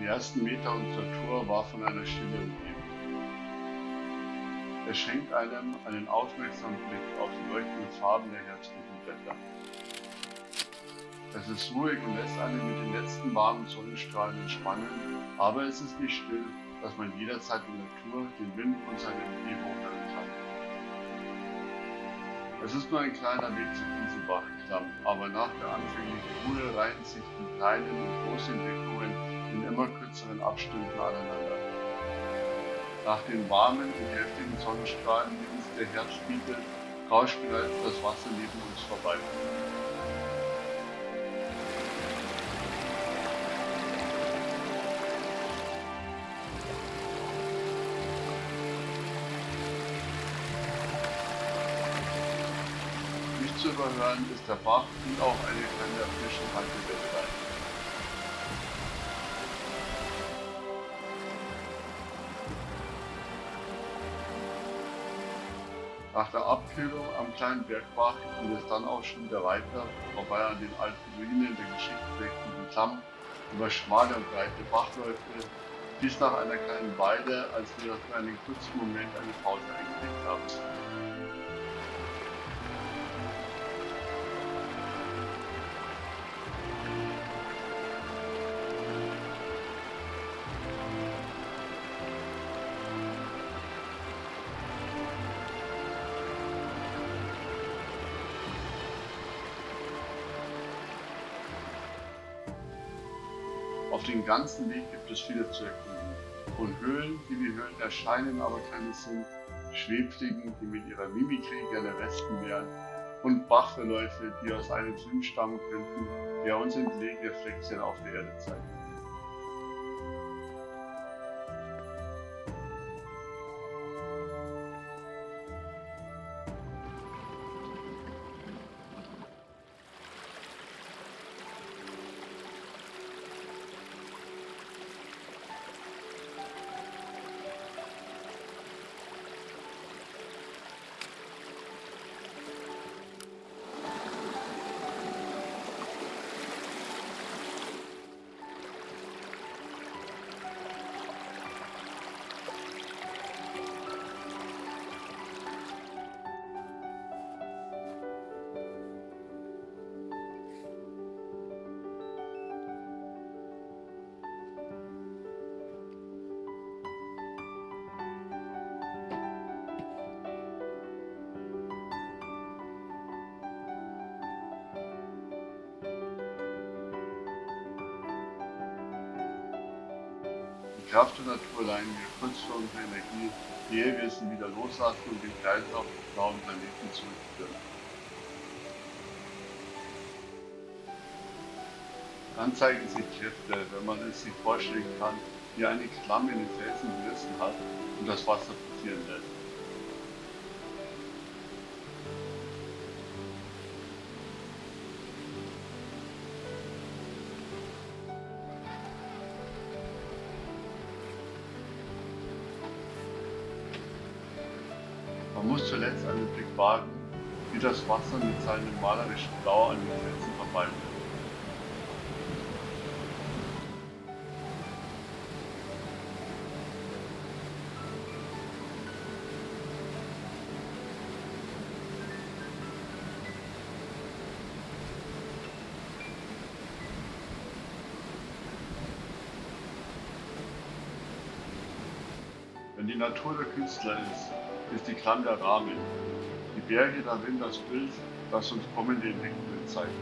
Die ersten Meter unserer Tour war von einer Stille umgeben. Er schenkt einem einen aufmerksamen Blick auf die leuchtenden Farben der herbstlichen Blätter. Es ist ruhig und lässt einen mit den letzten warmen Sonnenstrahlen entspannen, aber es ist nicht still, dass man jederzeit der Tour den Wind und seine Umgebung hören kann. Es ist nur ein kleiner Weg zum Inselbachklamm, aber nach der anfänglichen Ruhe reihen sich die kleinen und großen Entwicklungen in immer kürzeren Abständen aneinander. Nach den warmen und heftigen Sonnenstrahlen, uns der Herbst bietet, rauscht bereits das Wasser neben uns vorbei. zu überhören ist der Bach und auch eine kleine frische Nach der Abkühlung am kleinen Bergbach geht es dann auch schon wieder weiter, vorbei an den alten Ruinen der geschichtsträchtigen Klamm, über schmale und breite Bachläufe, bis nach einer kleinen Weide, als wir für einen kurzen Moment eine Pause eingelegt haben. Auf dem ganzen Weg gibt es viele zu erkunden. Von Höhlen, die wie Höhlen erscheinen, aber keine sind, Schwebfliegen, die mit ihrer Mimikrie gerne Wespen wären, und Bachverläufe, die aus einem Film stammen könnten, der uns entlegene Fleckchen auf der Erde zeigt. Kraft der Natur leihen wir kurz vor unserer Energie, ehe wir wieder loslassen und den Kreislauf des blauen Planeten zurückführen. Dann zeigen sich Kräfte, wenn man es sich vorstellen kann, wie eine Klamme in den Felsen gerissen hat und das Wasser passieren lässt. Man muss zuletzt einen Blick wagen, wie das Wasser mit seinem malerischen Blau an den Felsen verwaltet. Wenn die Natur der Künstler ist, ist die Klamm der Rahmen. Die Berge darin das Bild, das uns kommende Entwicklungen zeigt.